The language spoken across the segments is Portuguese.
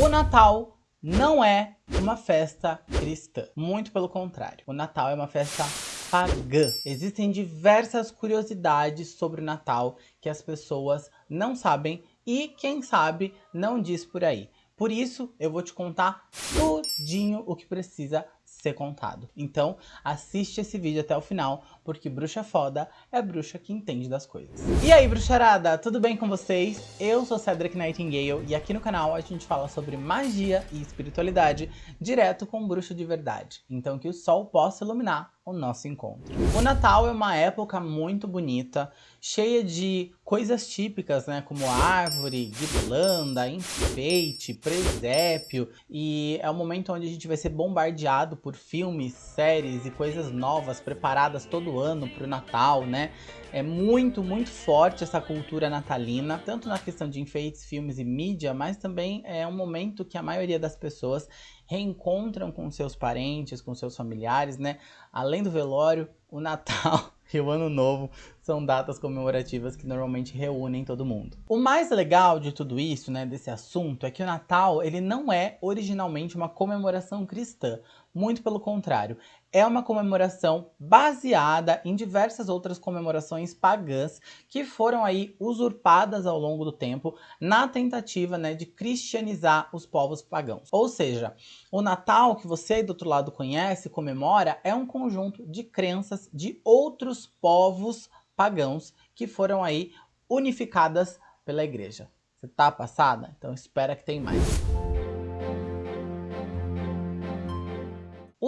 O Natal não é uma festa cristã, muito pelo contrário. O Natal é uma festa pagã. Existem diversas curiosidades sobre o Natal que as pessoas não sabem e, quem sabe, não diz por aí. Por isso, eu vou te contar tudinho o que precisa ser contado. Então, assiste esse vídeo até o final, porque bruxa foda é bruxa que entende das coisas. E aí, bruxarada, tudo bem com vocês? Eu sou Cedric Nightingale e aqui no canal a gente fala sobre magia e espiritualidade direto com bruxo de verdade. Então que o sol possa iluminar o nosso encontro. O Natal é uma época muito bonita, cheia de coisas típicas, né, como árvore, guirlanda, enfeite, presépio, e é um momento onde a gente vai ser bombardeado por filmes, séries e coisas novas preparadas todo ano para o Natal, né? É muito, muito forte essa cultura natalina, tanto na questão de enfeites, filmes e mídia, mas também é um momento que a maioria das pessoas reencontram com seus parentes, com seus familiares, né? Além do velório, o Natal e o Ano Novo são datas comemorativas que normalmente reúnem todo mundo. O mais legal de tudo isso, né, desse assunto, é que o Natal ele não é originalmente uma comemoração cristã, muito pelo contrário, é uma comemoração baseada em diversas outras comemorações pagãs que foram aí usurpadas ao longo do tempo na tentativa né, de cristianizar os povos pagãos. Ou seja, o Natal que você aí do outro lado conhece, comemora, é um conjunto de crenças de outros povos pagãos que foram aí unificadas pela igreja. Você tá passada? Então espera que tem mais.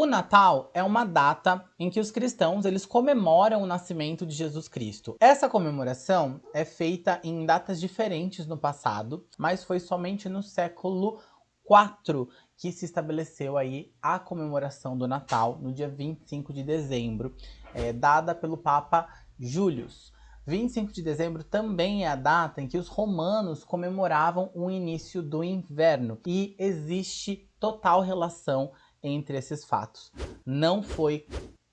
O Natal é uma data em que os cristãos eles comemoram o nascimento de Jesus Cristo. Essa comemoração é feita em datas diferentes no passado, mas foi somente no século IV que se estabeleceu aí a comemoração do Natal no dia 25 de dezembro, é, dada pelo Papa Július. 25 de dezembro também é a data em que os romanos comemoravam o início do inverno e existe total relação entre esses fatos. Não foi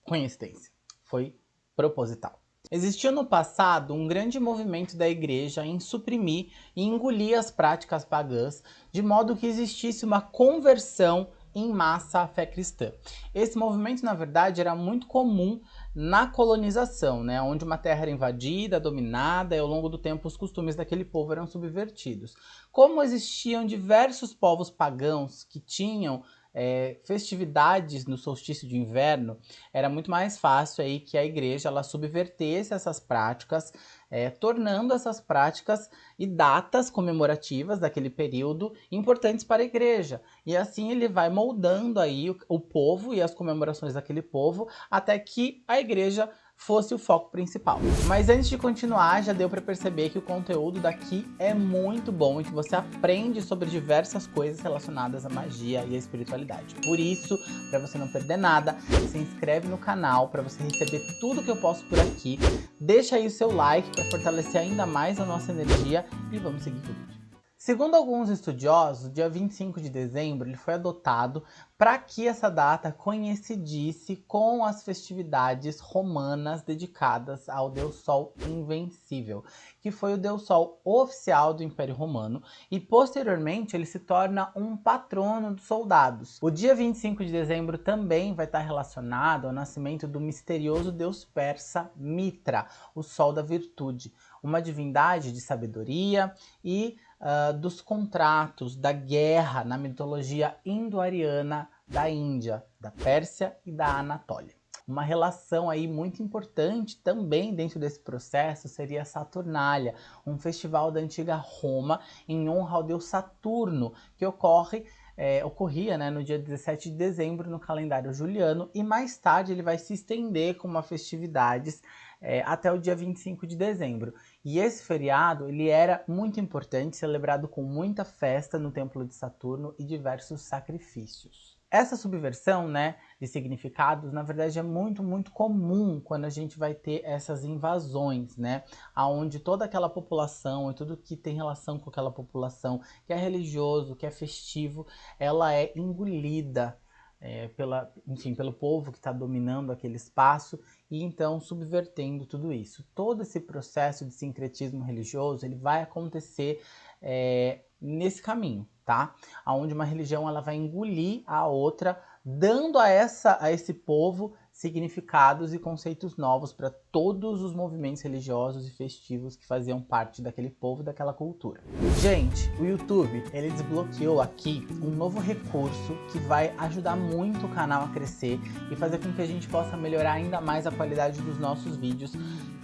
coincidência, foi proposital. Existiu no passado um grande movimento da igreja em suprimir e engolir as práticas pagãs, de modo que existisse uma conversão em massa à fé cristã. Esse movimento, na verdade, era muito comum na colonização, né, onde uma terra era invadida, dominada, e ao longo do tempo os costumes daquele povo eram subvertidos. Como existiam diversos povos pagãos que tinham é, festividades no solstício de inverno, era muito mais fácil aí que a igreja ela subvertesse essas práticas, é, tornando essas práticas e datas comemorativas daquele período importantes para a igreja. E assim ele vai moldando aí o, o povo e as comemorações daquele povo até que a igreja fosse o foco principal. Mas antes de continuar, já deu para perceber que o conteúdo daqui é muito bom e que você aprende sobre diversas coisas relacionadas à magia e à espiritualidade. Por isso, para você não perder nada, se inscreve no canal para você receber tudo que eu posto por aqui. Deixa aí o seu like para fortalecer ainda mais a nossa energia e vamos seguir com o vídeo. Segundo alguns estudiosos, o dia 25 de dezembro ele foi adotado para que essa data coincidisse com as festividades romanas dedicadas ao Deus Sol Invencível, que foi o Deus Sol oficial do Império Romano e posteriormente ele se torna um patrono dos soldados. O dia 25 de dezembro também vai estar relacionado ao nascimento do misterioso deus persa Mitra, o Sol da Virtude, uma divindade de sabedoria e uh, dos contratos, da guerra na mitologia indo-ariana da Índia, da Pérsia e da Anatólia. Uma relação aí muito importante também dentro desse processo seria Saturnália, um festival da antiga Roma em honra ao deus Saturno, que ocorre é, ocorria né, no dia 17 de dezembro no calendário juliano e mais tarde ele vai se estender com uma festividades é, até o dia 25 de dezembro. E esse feriado ele era muito importante, celebrado com muita festa no Templo de Saturno e diversos sacrifícios. Essa subversão né, de significados, na verdade, é muito, muito comum quando a gente vai ter essas invasões, né? Onde toda aquela população e tudo que tem relação com aquela população, que é religioso, que é festivo, ela é engolida é, pela, enfim, pelo povo que está dominando aquele espaço e então subvertendo tudo isso. Todo esse processo de sincretismo religioso ele vai acontecer é, nesse caminho. tá? Onde uma religião ela vai engolir a outra, dando a, essa, a esse povo significados e conceitos novos para todos os movimentos religiosos e festivos que faziam parte daquele povo daquela cultura. Gente, o YouTube ele desbloqueou aqui um novo recurso que vai ajudar muito o canal a crescer e fazer com que a gente possa melhorar ainda mais a qualidade dos nossos vídeos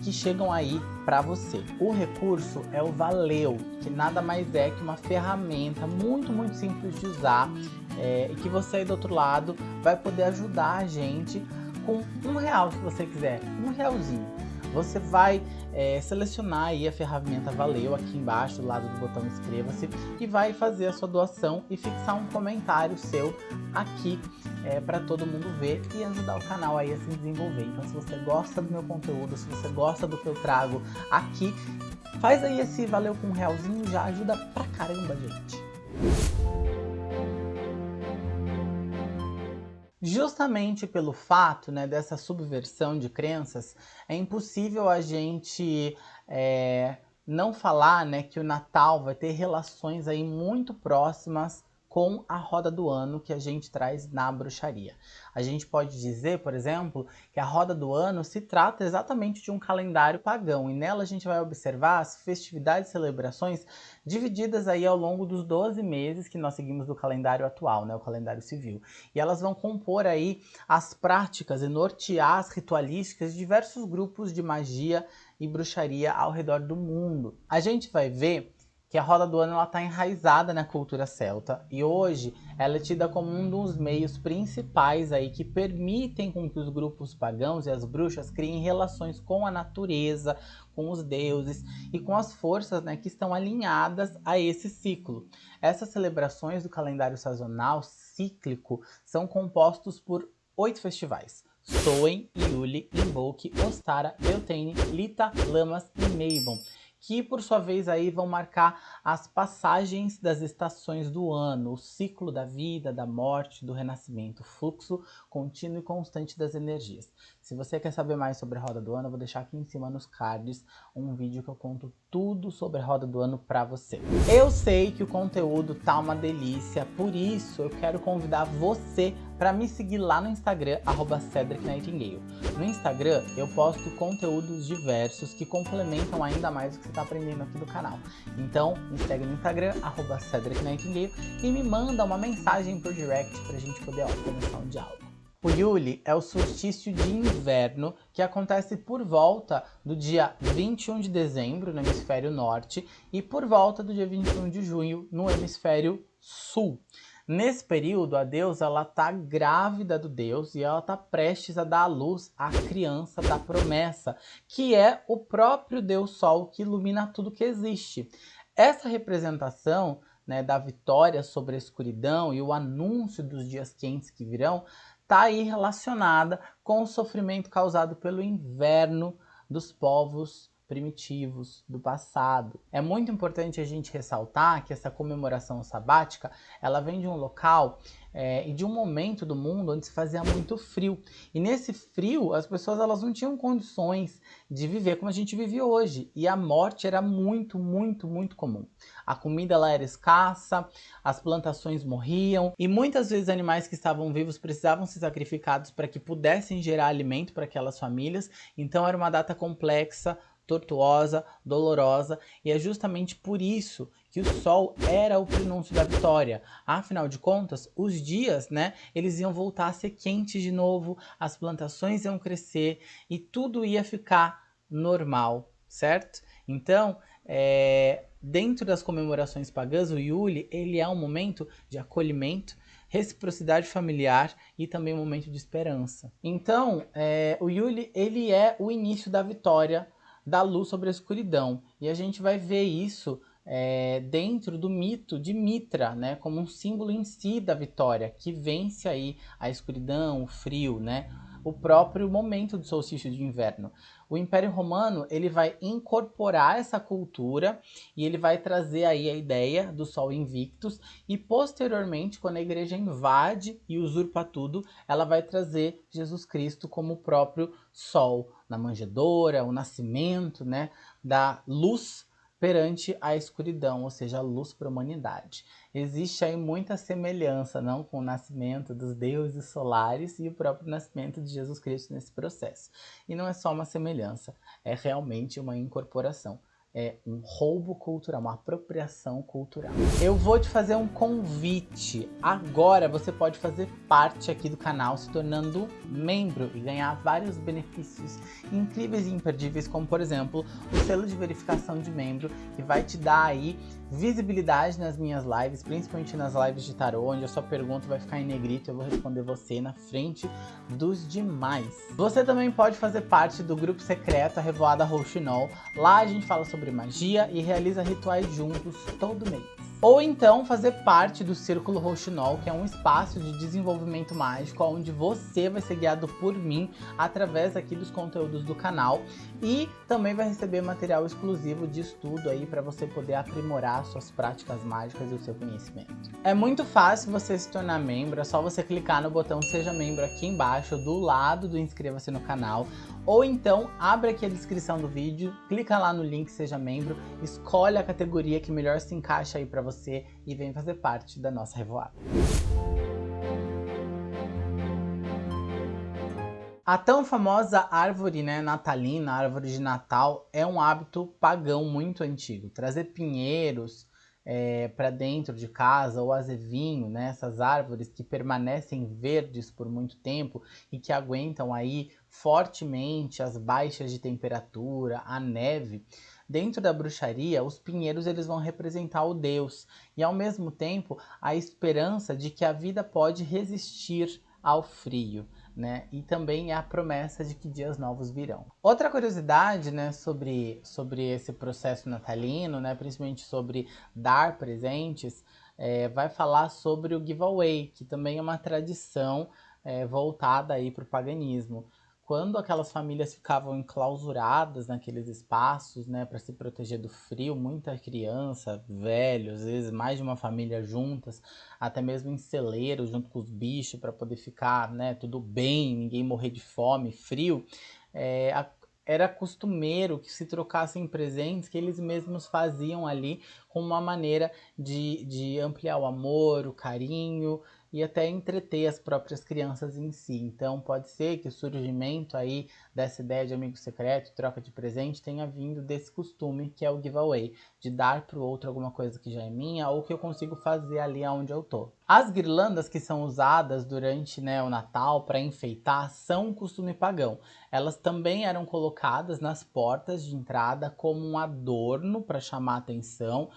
que chegam aí para você. O recurso é o Valeu, que nada mais é que uma ferramenta muito, muito simples de usar é, e que você aí do outro lado vai poder ajudar a gente com um real se você quiser, um realzinho. Você vai é, selecionar aí a ferramenta Valeu aqui embaixo do lado do botão inscreva-se e vai fazer a sua doação e fixar um comentário seu aqui é, para todo mundo ver e ajudar o canal aí a se desenvolver. Então se você gosta do meu conteúdo, se você gosta do que eu trago aqui, faz aí esse Valeu com um realzinho, já ajuda pra caramba, gente. Justamente pelo fato né, dessa subversão de crenças, é impossível a gente é, não falar né, que o Natal vai ter relações aí muito próximas com a roda do ano que a gente traz na bruxaria. A gente pode dizer, por exemplo, que a roda do ano se trata exatamente de um calendário pagão e nela a gente vai observar as festividades e celebrações divididas aí ao longo dos 12 meses que nós seguimos do calendário atual, né, o calendário civil. E elas vão compor aí as práticas e nortear as ritualísticas de diversos grupos de magia e bruxaria ao redor do mundo. A gente vai ver que a roda do ano está enraizada na cultura celta e hoje ela é tida como um dos meios principais aí que permitem com que os grupos pagãos e as bruxas criem relações com a natureza, com os deuses e com as forças né, que estão alinhadas a esse ciclo. Essas celebrações do calendário sazonal cíclico são compostos por oito festivais. Soen, Yuli, Invoke, Ostara, Beltane, Lita, Lamas e Meibon que por sua vez aí vão marcar as passagens das estações do ano, o ciclo da vida, da morte, do renascimento, o fluxo contínuo e constante das energias. Se você quer saber mais sobre a roda do ano, eu vou deixar aqui em cima nos cards um vídeo que eu conto tudo sobre a roda do ano para você. Eu sei que o conteúdo tá uma delícia, por isso eu quero convidar você para me seguir lá no Instagram, arroba Cedric Nightingale. No Instagram eu posto conteúdos diversos que complementam ainda mais o que você está aprendendo aqui do canal. Então me segue no Instagram, arroba Cedric Nightingale e me manda uma mensagem por direct para a gente poder ó, começar um diálogo. O Yuli é o solstício de inverno que acontece por volta do dia 21 de dezembro no hemisfério norte e por volta do dia 21 de junho no hemisfério sul. Nesse período, a deusa ela tá grávida do deus e ela tá prestes a dar à luz a criança da promessa, que é o próprio deus sol que ilumina tudo que existe. Essa representação né, da vitória sobre a escuridão e o anúncio dos dias quentes que virão está aí relacionada com o sofrimento causado pelo inverno dos povos primitivos do passado. É muito importante a gente ressaltar que essa comemoração sabática, ela vem de um local é, e de um momento do mundo onde se fazia muito frio. E nesse frio, as pessoas elas não tinham condições de viver como a gente vive hoje. E a morte era muito, muito, muito comum. A comida lá era escassa, as plantações morriam e muitas vezes animais que estavam vivos precisavam ser sacrificados para que pudessem gerar alimento para aquelas famílias. Então era uma data complexa, tortuosa, dolorosa, e é justamente por isso que o sol era o prenúncio da vitória. Afinal de contas, os dias, né, eles iam voltar a ser quentes de novo, as plantações iam crescer e tudo ia ficar normal, certo? Então, é, dentro das comemorações pagãs, o Yuli, ele é um momento de acolhimento, reciprocidade familiar e também um momento de esperança. Então, é, o Yuli, ele é o início da vitória da luz sobre a escuridão. E a gente vai ver isso é, dentro do mito de Mitra, né, como um símbolo em si da vitória, que vence aí a escuridão, o frio, né, o próprio momento do solstício de inverno. O Império Romano ele vai incorporar essa cultura e ele vai trazer aí a ideia do Sol Invictus e posteriormente, quando a igreja invade e usurpa tudo, ela vai trazer Jesus Cristo como o próprio Sol na manjedoura, o nascimento né, da luz perante a escuridão, ou seja, a luz para a humanidade. Existe aí muita semelhança não, com o nascimento dos deuses solares e o próprio nascimento de Jesus Cristo nesse processo. E não é só uma semelhança, é realmente uma incorporação é um roubo cultural, uma apropriação cultural. Eu vou te fazer um convite. Agora você pode fazer parte aqui do canal se tornando membro e ganhar vários benefícios incríveis e imperdíveis, como por exemplo, o selo de verificação de membro, que vai te dar aí visibilidade nas minhas lives, principalmente nas lives de tarô, onde a sua pergunta vai ficar em negrito e eu vou responder você na frente dos demais. Você também pode fazer parte do grupo secreto A Revoada Rouxinol. Lá a gente fala sobre magia e realiza rituais juntos todo mês. Ou então fazer parte do Círculo Rouxinol, que é um espaço de desenvolvimento mágico onde você vai ser guiado por mim através aqui dos conteúdos do canal e também vai receber material exclusivo de estudo aí para você poder aprimorar suas práticas mágicas e o seu conhecimento. É muito fácil você se tornar membro, é só você clicar no botão Seja Membro aqui embaixo, do lado do Inscreva-se no canal, ou então abre aqui a descrição do vídeo, clica lá no link Seja Membro, escolhe a categoria que melhor se encaixa aí para você e vem fazer parte da nossa revoada. A tão famosa árvore né, natalina, árvore de Natal, é um hábito pagão muito antigo. Trazer pinheiros é, para dentro de casa ou azevinho, né, essas árvores que permanecem verdes por muito tempo e que aguentam aí fortemente as baixas de temperatura, a neve. Dentro da bruxaria, os pinheiros eles vão representar o Deus e ao mesmo tempo a esperança de que a vida pode resistir ao frio. Né? E também a promessa de que dias novos virão. Outra curiosidade, né, sobre, sobre esse processo natalino, né, principalmente sobre dar presentes, é, vai falar sobre o giveaway, que também é uma tradição é, voltada aí para o paganismo quando aquelas famílias ficavam enclausuradas naqueles espaços, né, para se proteger do frio, muita criança, velho, às vezes mais de uma família juntas, até mesmo em celeiro, junto com os bichos, para poder ficar, né, tudo bem, ninguém morrer de fome, frio, é, a, era costumeiro que se trocassem presentes que eles mesmos faziam ali como uma maneira de, de ampliar o amor, o carinho, e até entreter as próprias crianças em si. Então pode ser que o surgimento aí dessa ideia de amigo secreto, troca de presente, tenha vindo desse costume que é o giveaway, de dar para o outro alguma coisa que já é minha ou que eu consigo fazer ali onde eu tô. As guirlandas que são usadas durante né, o Natal para enfeitar são um costume pagão. Elas também eram colocadas nas portas de entrada como um adorno para chamar atenção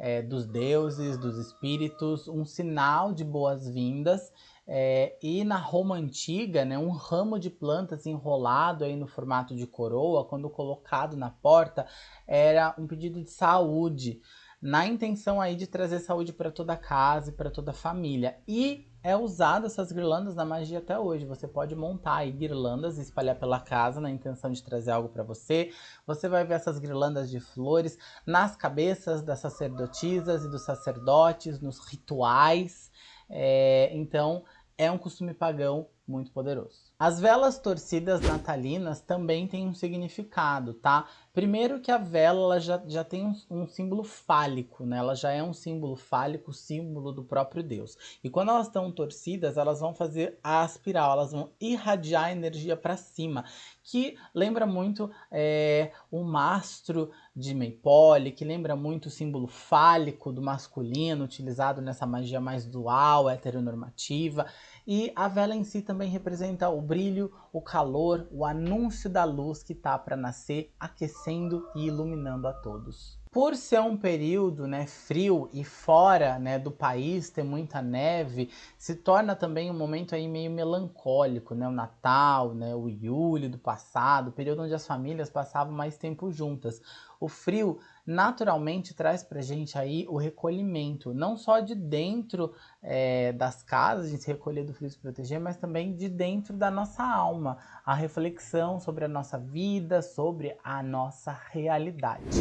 é, dos deuses, dos espíritos, um sinal de boas-vindas. É, e na Roma antiga, né, um ramo de plantas enrolado aí no formato de coroa, quando colocado na porta, era um pedido de saúde, na intenção aí de trazer saúde para toda a casa e para toda a família. E é usado essas guirlandas na magia até hoje. Você pode montar aí guirlandas e espalhar pela casa na intenção de trazer algo para você. Você vai ver essas guirlandas de flores nas cabeças das sacerdotisas e dos sacerdotes, nos rituais. É, então, é um costume pagão muito poderoso. As velas torcidas natalinas também têm um significado, tá? Primeiro que a vela ela já, já tem um, um, símbolo fálico, né? Ela já é um símbolo fálico, símbolo do próprio Deus. E quando elas estão torcidas, elas vão fazer a espiral, elas vão irradiar energia para cima, que lembra muito é, o mastro de Maypole, que lembra muito o símbolo fálico do masculino, utilizado nessa magia mais dual, heteronormativa. E a vela em si também representa o brilho, o calor, o anúncio da luz que está para nascer, aquecendo e iluminando a todos. Por ser um período né, frio e fora né, do país ter muita neve, se torna também um momento aí meio melancólico, né? O Natal, né, o Yule do passado, período onde as famílias passavam mais tempo juntas. O frio naturalmente traz pra gente aí o recolhimento, não só de dentro é, das casas, de se recolher do frio se proteger, mas também de dentro da nossa alma, a reflexão sobre a nossa vida, sobre a nossa realidade.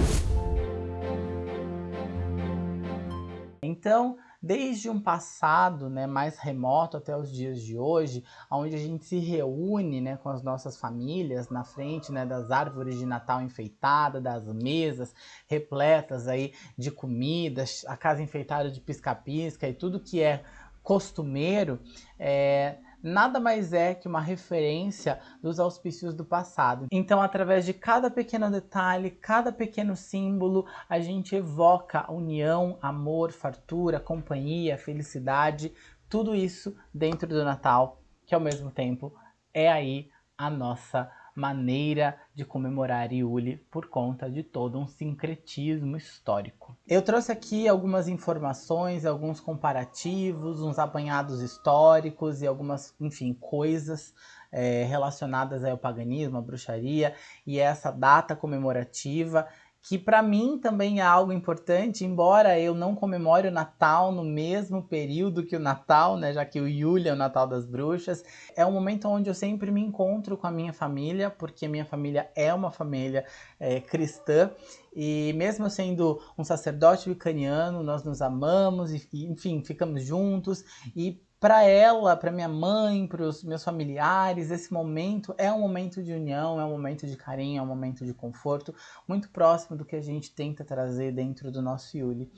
Então, desde um passado né, mais remoto até os dias de hoje, onde a gente se reúne né, com as nossas famílias na frente né, das árvores de Natal enfeitadas, das mesas repletas aí de comidas, a casa enfeitada de pisca-pisca e tudo que é costumeiro, é, nada mais é que uma referência dos auspícios do passado. Então, através de cada pequeno detalhe, cada pequeno símbolo, a gente evoca união, amor, fartura, companhia, felicidade, tudo isso dentro do Natal, que ao mesmo tempo é aí a nossa maneira de comemorar Iuli por conta de todo um sincretismo histórico. Eu trouxe aqui algumas informações, alguns comparativos, uns apanhados históricos e algumas, enfim, coisas é, relacionadas ao paganismo, à bruxaria e essa data comemorativa que para mim também é algo importante, embora eu não comemore o Natal no mesmo período que o Natal, né, já que o Yule é o Natal das Bruxas, é um momento onde eu sempre me encontro com a minha família, porque minha família é uma família é, cristã, e mesmo sendo um sacerdote vicaniano, nós nos amamos, e, enfim, ficamos juntos, e para ela, para minha mãe, para os meus familiares, esse momento é um momento de união, é um momento de carinho, é um momento de conforto, muito próximo do que a gente tenta trazer dentro do nosso Yuli.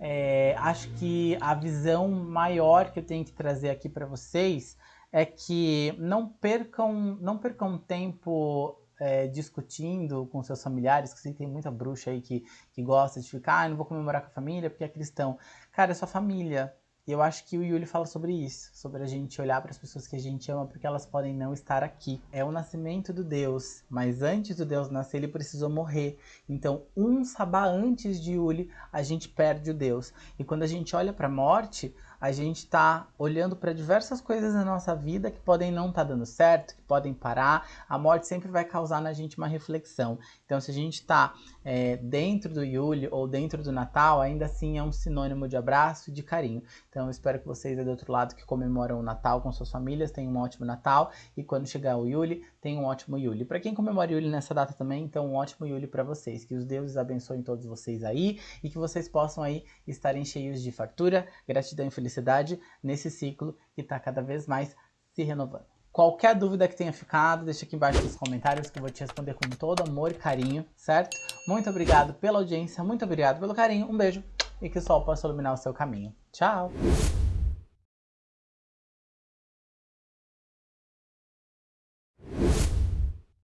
É, acho que a visão maior que eu tenho que trazer aqui para vocês é que não percam, não percam tempo é, discutindo com seus familiares, que tem muita bruxa aí que, que gosta de ficar, ah, não vou comemorar com a família porque é cristão. Cara, é sua família, e eu acho que o Yuli fala sobre isso, sobre a gente olhar para as pessoas que a gente ama porque elas podem não estar aqui. É o nascimento do Deus, mas antes do Deus nascer ele precisou morrer. Então, um sabá antes de Yuli, a gente perde o Deus. E quando a gente olha para a morte, a gente está olhando para diversas coisas na nossa vida que podem não estar tá dando certo, que podem parar. A morte sempre vai causar na gente uma reflexão. Então, se a gente está é, dentro do Yuli ou dentro do Natal, ainda assim é um sinônimo de abraço e de carinho. Então, eu espero que vocês aí do outro lado que comemoram o Natal com suas famílias tenham um ótimo Natal e quando chegar o Yuli, tenham um ótimo Yuli. Para quem comemora Yuli nessa data também, então um ótimo Yuli para vocês. Que os deuses abençoem todos vocês aí e que vocês possam aí estarem cheios de fartura, gratidão e felicidade felicidade nesse ciclo que está cada vez mais se renovando. Qualquer dúvida que tenha ficado, deixa aqui embaixo nos comentários que eu vou te responder com todo amor e carinho, certo? Muito obrigado pela audiência, muito obrigado pelo carinho, um beijo e que o sol possa iluminar o seu caminho. Tchau!